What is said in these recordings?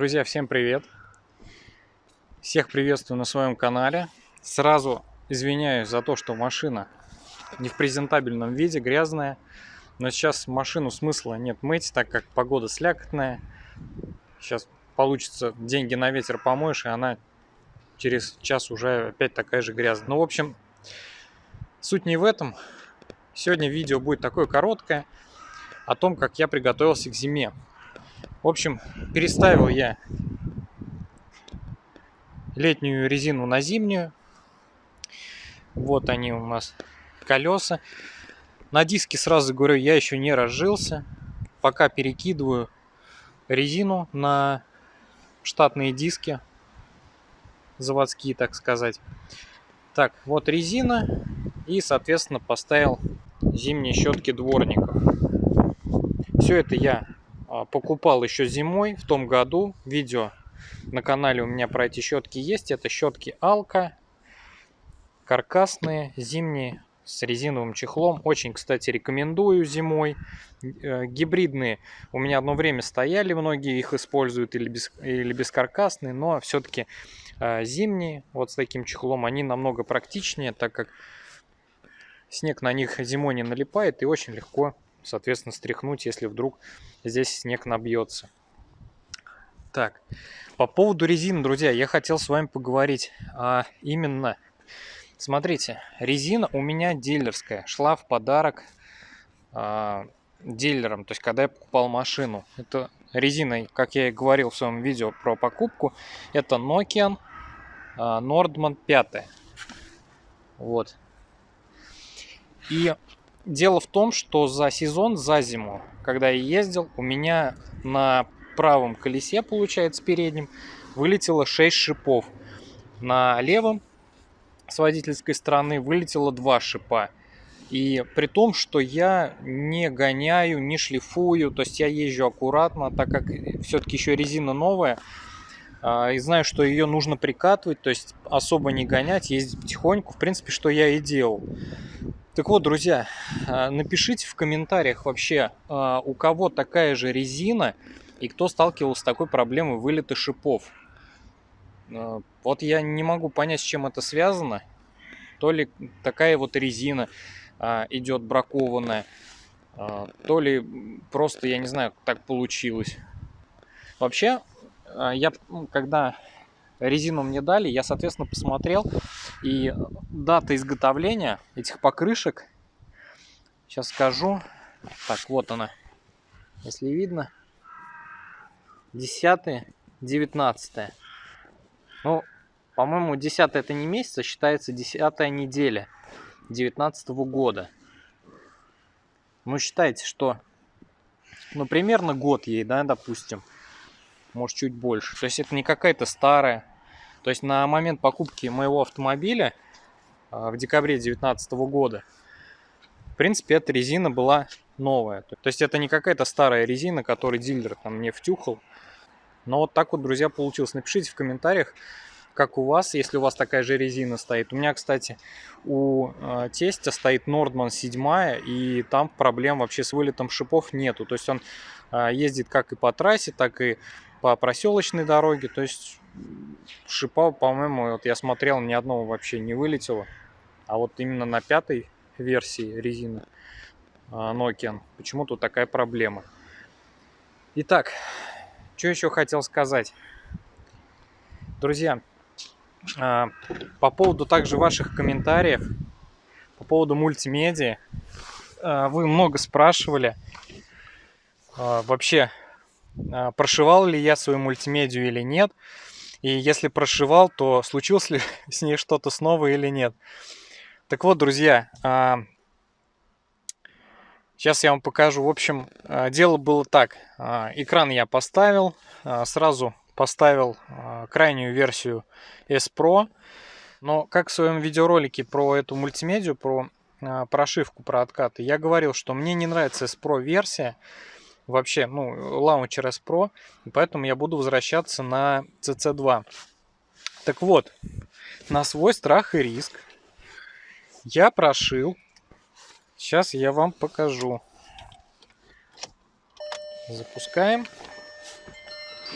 Друзья, всем привет! Всех приветствую на своем канале. Сразу извиняюсь за то, что машина не в презентабельном виде, грязная. Но сейчас машину смысла нет мыть, так как погода слякотная. Сейчас получится деньги на ветер помоешь, и она через час уже опять такая же грязная. Ну, в общем, суть не в этом. Сегодня видео будет такое короткое о том, как я приготовился к зиме. В общем, переставил я летнюю резину на зимнюю. Вот они у нас колеса. На диске сразу говорю, я еще не разжился. Пока перекидываю резину на штатные диски. Заводские, так сказать. Так, вот резина. И, соответственно, поставил зимние щетки дворников. Все это я покупал еще зимой в том году. Видео на канале у меня про эти щетки есть. Это щетки Алка. Каркасные, зимние, с резиновым чехлом. Очень, кстати, рекомендую зимой. Э, гибридные у меня одно время стояли, многие их используют или, без, или бескаркасные, но все-таки э, зимние, вот с таким чехлом, они намного практичнее, так как снег на них зимой не налипает и очень легко соответственно, стряхнуть, если вдруг здесь снег набьется. Так, по поводу резины, друзья, я хотел с вами поговорить. А именно, смотрите, резина у меня дилерская, шла в подарок а, дилерам, то есть когда я покупал машину. Это резина, как я и говорил в своем видео про покупку, это Nokian а, Nordman 5. Вот. И Дело в том, что за сезон, за зиму, когда я ездил, у меня на правом колесе, получается, переднем, вылетело 6 шипов. На левом с водительской стороны вылетело 2 шипа. И при том, что я не гоняю, не шлифую, то есть я езжу аккуратно, так как все-таки еще резина новая, а, и знаю, что ее нужно прикатывать, то есть особо не гонять, ездить потихоньку, в принципе, что я и делал. Так вот, друзья, а, напишите в комментариях вообще, а, у кого такая же резина и кто сталкивался с такой проблемой вылета шипов. А, вот я не могу понять, с чем это связано. То ли такая вот резина идет бракованная, то ли просто, я не знаю, так получилось. Вообще, я когда резину мне дали, я, соответственно, посмотрел, и дата изготовления этих покрышек, сейчас скажу, так, вот она, если видно, 10 19 ну, по-моему, 10 это не месяц, а считается 10 неделя 19 -го года. Ну, считайте, что, ну, примерно год ей, да, допустим, может, чуть больше. То есть это не какая-то старая то есть на момент покупки моего автомобиля а, в декабре 2019 года, в принципе, эта резина была новая. То есть это не какая-то старая резина, которую дилер там мне втюхал. Но вот так вот, друзья, получилось. Напишите в комментариях, как у вас, если у вас такая же резина стоит. У меня, кстати, у э, тестя стоит Nordman 7, и там проблем вообще с вылетом шипов нету. То есть он э, ездит как и по трассе, так и по проселочной дороге. То есть шипа, по-моему, вот я смотрел, ни одного вообще не вылетело. А вот именно на пятой версии резины а, Nokia почему-то такая проблема. Итак, что еще хотел сказать. Друзья, а, по поводу также ваших комментариев, по поводу мультимедиа, а, вы много спрашивали вообще, прошивал ли я свою мультимедию или нет. И если прошивал, то случилось ли с ней что-то снова или нет. Так вот, друзья, сейчас а, я вам покажу. В общем, а, дело было так. А, экран я поставил, сразу поставил крайнюю версию S Pro. Но как в своем видеоролике про эту мультимедию, про прошивку, про откаты, я говорил, что мне не нравится S Pro версия, вообще, ну, Launcher S Pro, поэтому я буду возвращаться на CC2. Так вот, на свой страх и риск я прошил. Сейчас я вам покажу. Запускаем.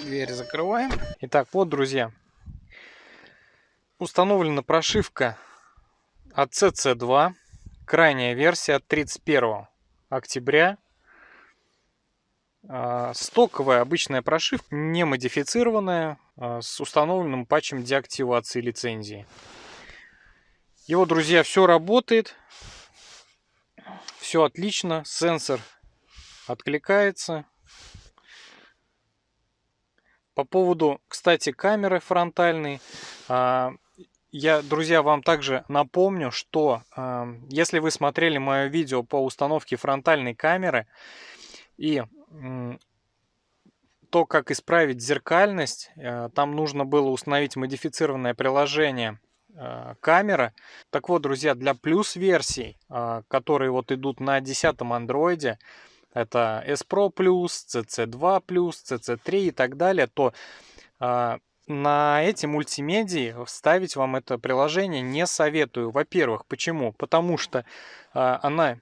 Дверь закрываем. Итак, вот, друзья, установлена прошивка от CC2, крайняя версия от 31 октября. А, стоковая обычная прошивка, не модифицированная, а, с установленным патчем деактивации лицензии. Вот, друзья, все работает. Все отлично. Сенсор откликается. По поводу, кстати, камеры фронтальной. А, я, друзья, вам также напомню, что если вы смотрели мое видео по установке фронтальной камеры и то, как исправить зеркальность, э, там нужно было установить модифицированное приложение э, камера. Так вот, друзья, для плюс версий, э, которые вот идут на 10 андроиде, это S Pro+, CC2+, CC3 и так далее, то на эти мультимедии вставить вам это приложение не советую. Во-первых, почему? Потому что она,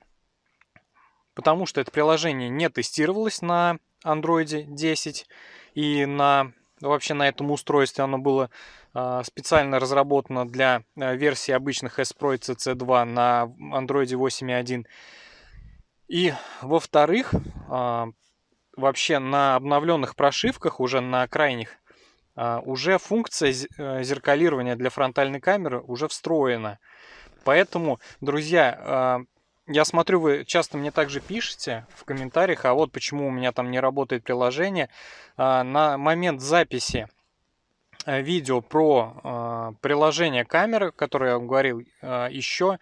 потому что это приложение не тестировалось на Android 10 и на вообще на этом устройстве оно было э, специально разработано для э, версии обычных S Pro и CC2 на Android 8.1. И во-вторых, э, вообще на обновленных прошивках уже на крайних а, уже функция зеркалирования для фронтальной камеры уже встроена. Поэтому, друзья, а, я смотрю, вы часто мне также пишете в комментариях, а вот почему у меня там не работает приложение. А, на момент записи э, видео про приложение камеры, которое я вам говорил, еще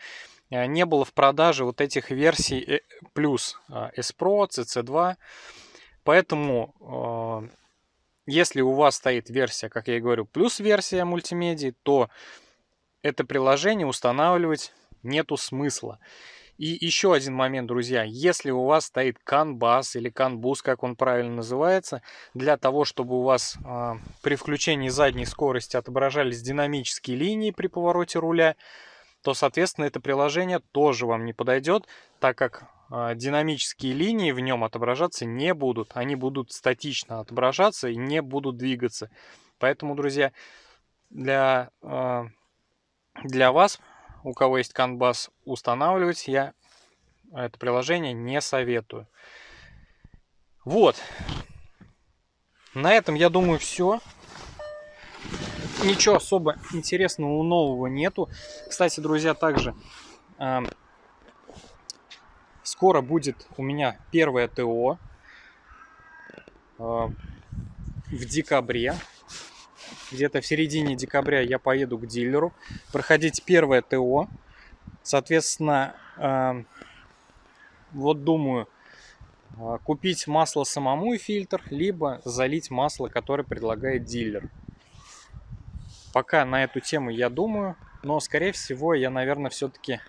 э, не было в продаже вот этих версий плюс S Pro, CC2. Поэтому если у вас стоит версия, как я и говорю, плюс версия мультимедии, то это приложение устанавливать нету смысла. И еще один момент, друзья. Если у вас стоит CAN-BUS или CAN-BUS, как он правильно называется, для того, чтобы у вас э, при включении задней скорости отображались динамические линии при повороте руля, то, соответственно, это приложение тоже вам не подойдет, так как а, динамические линии в нем отображаться не будут. Они будут статично отображаться и не будут двигаться. Поэтому, друзья, для, а, для вас, у кого есть CAN-BUS, устанавливать я это приложение не советую. Вот. На этом, я думаю, все. Ничего особо интересного нового нету. Кстати, друзья, также а, Скоро будет у меня первое ТО э, в декабре. Где-то в середине декабря я поеду к дилеру проходить первое ТО. Соответственно, э, вот думаю, э, купить масло самому и фильтр, либо залить масло, которое предлагает дилер. Пока на эту тему я думаю, но скорее всего я, наверное, все-таки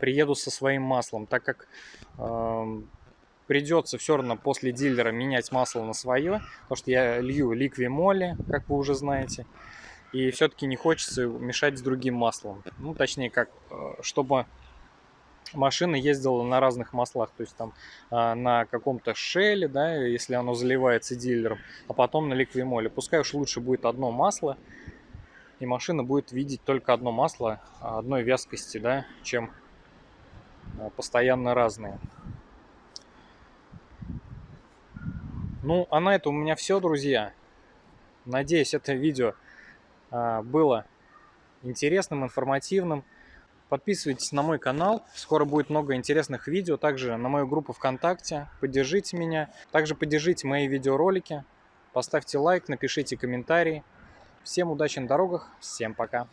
приеду со своим маслом, так как э, придется все равно после дилера менять масло на свое, потому что я лью ликви моли, как вы уже знаете, и все-таки не хочется мешать с другим маслом. Ну, точнее, как, э, чтобы машина ездила на разных маслах, то есть там э, на каком-то шеле, да, если оно заливается дилером, а потом на ликвимоле. Пускай уж лучше будет одно масло, и машина будет видеть только одно масло одной вязкости, да, чем Э, постоянно разные. Ну, а на этом у меня все, друзья. Надеюсь, это видео э, было интересным, информативным. Подписывайтесь на мой канал, скоро будет много интересных видео, также на мою группу ВКонтакте, поддержите меня, также поддержите мои видеоролики, поставьте лайк, напишите комментарии. Всем удачи на дорогах, всем пока!